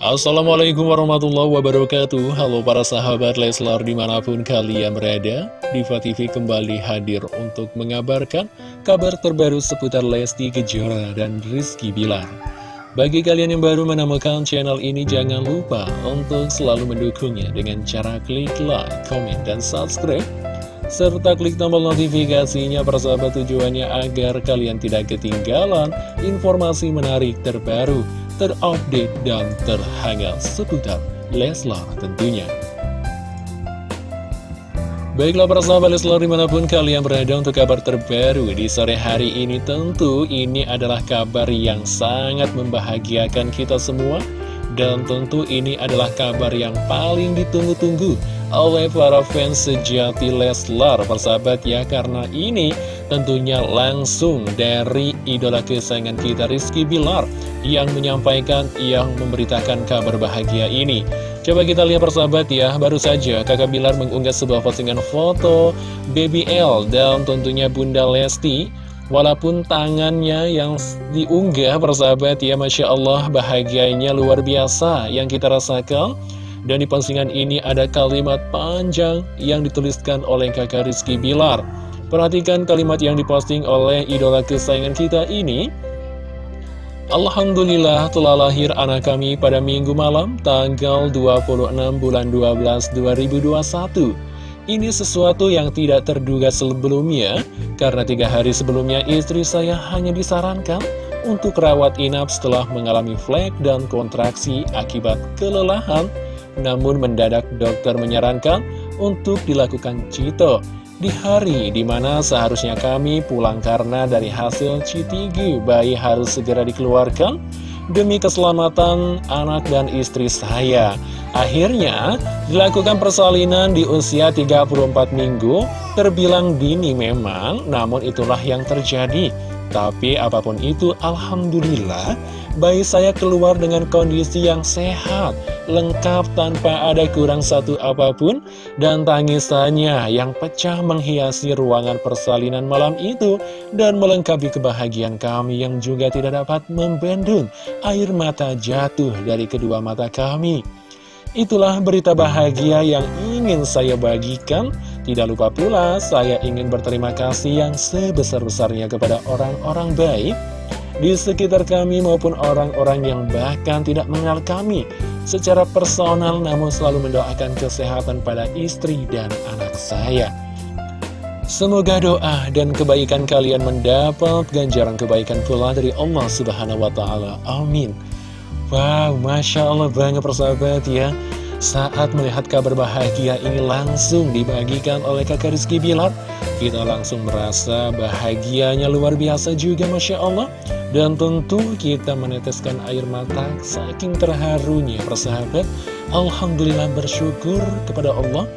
Assalamualaikum warahmatullahi wabarakatuh. Halo para sahabat Leslar di mana pun kalian berada Diva TV kembali hadir untuk mengabarkan kabar terbaru seputar Lesti Kejora dan Rizky Bilar. Bagi kalian yang baru menemukan channel ini jangan lupa untuk selalu mendukungnya dengan cara klik like, comment, dan subscribe serta klik tombol notifikasinya persahabat tujuannya agar kalian tidak ketinggalan informasi menarik terbaru terupdate dan terhangat seputar Leslar tentunya. Baiklah para sahabat Leslar di mana pun kalian berada untuk kabar terbaru di sore hari ini tentu ini adalah kabar yang sangat membahagiakan kita semua. Dan tentu ini adalah kabar yang paling ditunggu-tunggu oleh para fans sejati Leslar persahabat ya. Karena ini tentunya langsung dari idola kesayangan kita Rizky Bilar yang menyampaikan, yang memberitakan kabar bahagia ini. Coba kita lihat persahabat ya, baru saja kakak Bilar mengunggah sebuah postingan foto Baby L dan tentunya Bunda Lesti. Walaupun tangannya yang diunggah persahabat ya, Masya Allah bahagianya luar biasa yang kita rasakan. Dan di postingan ini ada kalimat panjang yang dituliskan oleh kakak Rizky Bilar. Perhatikan kalimat yang diposting oleh idola kesayangan kita ini. Alhamdulillah telah lahir anak kami pada minggu malam tanggal 26 bulan 12 2021. Ini sesuatu yang tidak terduga sebelumnya, karena tiga hari sebelumnya istri saya hanya disarankan untuk rawat inap setelah mengalami flek dan kontraksi akibat kelelahan. Namun mendadak dokter menyarankan untuk dilakukan cito di hari di mana seharusnya kami pulang karena dari hasil CTG bayi harus segera dikeluarkan demi keselamatan anak dan istri saya. Akhirnya dilakukan persalinan di usia 34 minggu, terbilang dini memang, namun itulah yang terjadi. Tapi apa pun itu, Alhamdulillah, bayi saya keluar dengan kondisi yang sehat, lengkap tanpa ada kurang satu apa pun, dan tangisannya yang pecah menghiasi ruangan persalinan malam itu, dan melengkapi kebahagiaan kami yang juga tidak dapat membendung air mata jatuh dari kedua mata kami. Itulah berita bahagia yang ingin saya bagikan. Tidak lupa pula, saya ingin berterima kasih yang sebesar-besarnya kepada orang-orang baik di sekitar kami maupun orang-orang yang bahkan tidak mengenal kami secara personal namun selalu mendoakan kesehatan pada istri dan anak saya. Semoga doa dan kebaikan kalian mendapat ganjaran kebaikan pula dari Allah Subhanahu wa Ta'ala. Amin. Wow, masya Allah banget persahabat ya. Saat melihat kabar bahagia ini langsung dibagikan oleh kakak Rizky Bilar Kita langsung merasa bahagianya luar biasa juga Masya Allah. Dan tentu kita meneteskan air mata saking terharunya persahabat. Alhamdulillah bersyukur kepada Allah.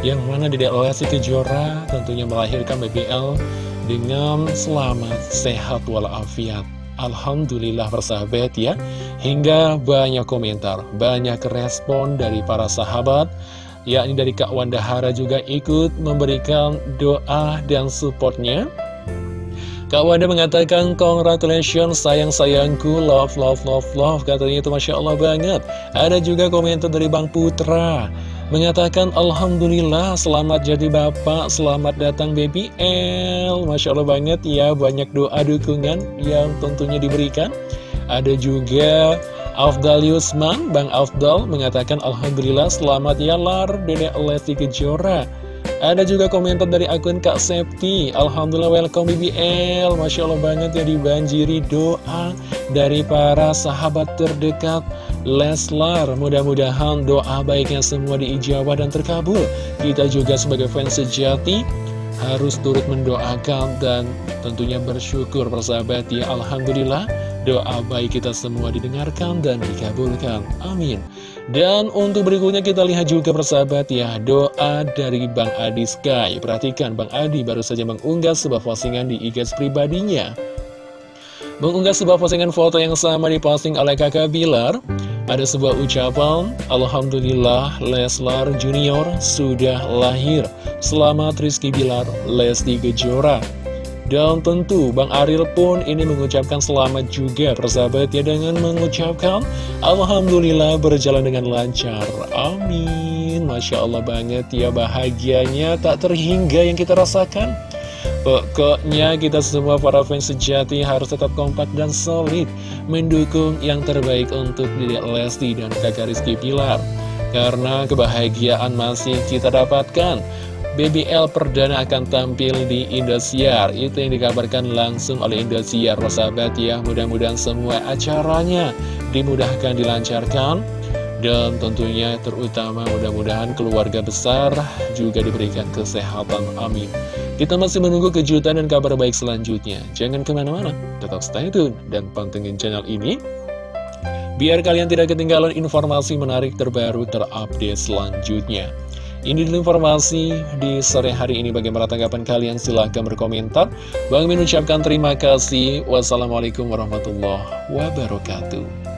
Yang mana di Lesti Kejora tentunya melahirkan BBL dengan selamat, sehat, walafiat Alhamdulillah persahabat ya. Hingga banyak komentar, banyak respon dari para sahabat. Yakni dari Kak Wanda Hara juga ikut memberikan doa dan supportnya. Kak Wanda mengatakan congratulations sayang-sayangku. Love love love love. Katanya itu Masya Allah banget. Ada juga komentar dari Bang Putra Mengatakan Alhamdulillah selamat jadi bapak Selamat datang baby L. Masya Allah banget ya Banyak doa dukungan yang tentunya diberikan. Ada juga Afdal Yusman Bang Afdal mengatakan Alhamdulillah selamat ya Lar Dedek Lesti Kejora ada juga komentar dari akun Kak Septi. Alhamdulillah welcome BBL Masya Allah banget ya dibanjiri doa Dari para sahabat terdekat Leslar. Mudah-mudahan doa baiknya semua diijabah dan terkabul. Kita juga sebagai fans sejati harus turut mendoakan dan tentunya bersyukur persahabat ya. Alhamdulillah doa baik kita semua didengarkan dan dikabulkan. Amin dan untuk berikutnya kita lihat juga persahabat ya Doa dari Bang Adi Sky Perhatikan Bang Adi baru saja mengunggah sebuah postingan di IG pribadinya Mengunggah sebuah postingan foto yang sama diposting oleh kakak Bilar ada sebuah ucapan, Alhamdulillah Leslar Junior sudah lahir. Selamat Rizky Bilar, Lesti Kejora. Dan tentu Bang Aril pun ini mengucapkan selamat juga persahabat ya dengan mengucapkan Alhamdulillah berjalan dengan lancar. Amin. Masya Allah banget ya bahagianya tak terhingga yang kita rasakan. Pokoknya kita semua para fans sejati harus tetap kompak dan solid Mendukung yang terbaik untuk Dede Lesti dan kakak Rizky Pilar Karena kebahagiaan masih kita dapatkan BBL perdana akan tampil di Indosiar. Itu yang dikabarkan langsung oleh Indosiar Sahabat ya. Mudah-mudahan semua acaranya dimudahkan dilancarkan. Dan tentunya terutama mudah-mudahan keluarga besar juga diberikan kesehatan. Amin. Kita masih menunggu kejutan dan kabar baik selanjutnya. Jangan ke mana-mana tetap stay tune dan pantengin channel ini. Biar kalian tidak ketinggalan informasi menarik terbaru terupdate selanjutnya ini dulu informasi di sore hari ini. Bagaimana tanggapan kalian? Silahkan berkomentar. Bang Min ucapkan terima kasih. Wassalamualaikum warahmatullahi wabarakatuh.